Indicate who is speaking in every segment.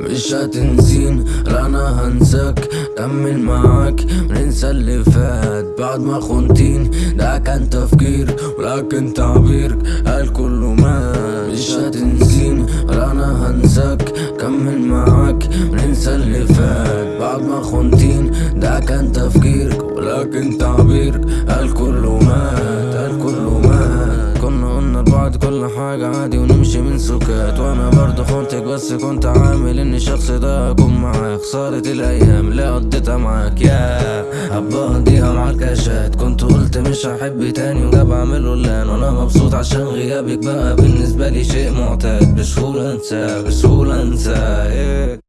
Speaker 1: مش هتنسين لا أنا هنساك كمل معاك وننسى اللي فات. بعد ما خنتين ده كان تفكير ولكن تعبيرك قال كله مات. مش هتنسين لا أنا هنساك كمل معاك وننسى اللي فات. بعد ما خنتين ده كان تفكيرك ولكن تعبيرك قال كله مات. لبعض كل حاجة عادي ونمشي من سكات. وأنا برضه خنتك بس كنت عامل ان الشخص ده أكون معاك. خسارة الأيام اللي قضيتها معاك. يا هبقى أقضيها مع الكاشات. كنت قلت مش هحب تاني وده بعمله الان وأنا مبسوط عشان غيابك بقى بالنسبة لي شيء معتاد. بسهولة انساه بسهولة انساه إيه.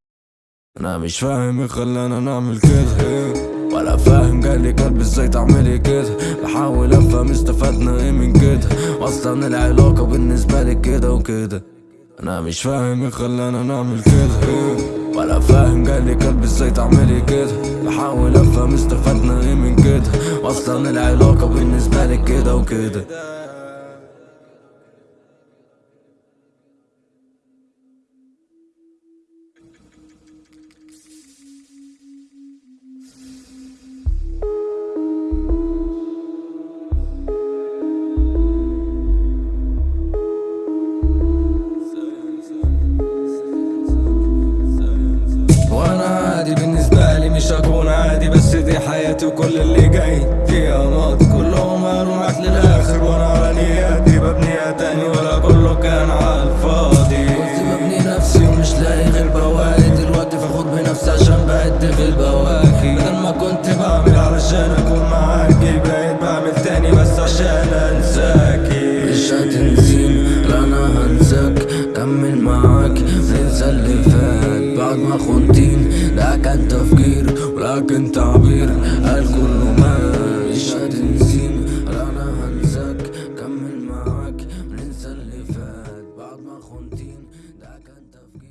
Speaker 1: أنا مش فاهم إيه خلانا نعمل كده. إيه. ولا فاهم جالي قلبي إزاي تعملي كده. بحاول أفهم استفدنا إيه أصلا العلاقة بالنسبة لي كده وكده. أنا مش فاهم إيه خلانا نعمل كده. ولا فاهم جالي قلبي إزاي تعملي كده. بحاول أفهم استفدنا إيه من كده. أصلا العلاقة بالنسبة لي كده وكده.
Speaker 2: وكل اللي جاي فيها ماضي كلهم
Speaker 1: قالوا معاك للآخر
Speaker 2: وأنا على نياتي. ببنيها تاني ولا كله كان على الفاضي. كنت
Speaker 1: ببني نفسي ومش لاقي غير بواقي. دلوقتي فاخد بنفسي عشان بعد في البواكي بدل ما كنت
Speaker 2: بعمل علشان أكون معاكي بقيت بعمل تاني بس عشان أنساكي.
Speaker 1: مش هتنسين لا أنا هنساك. كمل معاك ننسى اللي فات بعد ما خنتين ده كان تفكير لكن تعبير الكل مش هتنسيني أنا هنساك كمل معاك. ننسى اللي فات بعد ما خنتين. ده كان تفكير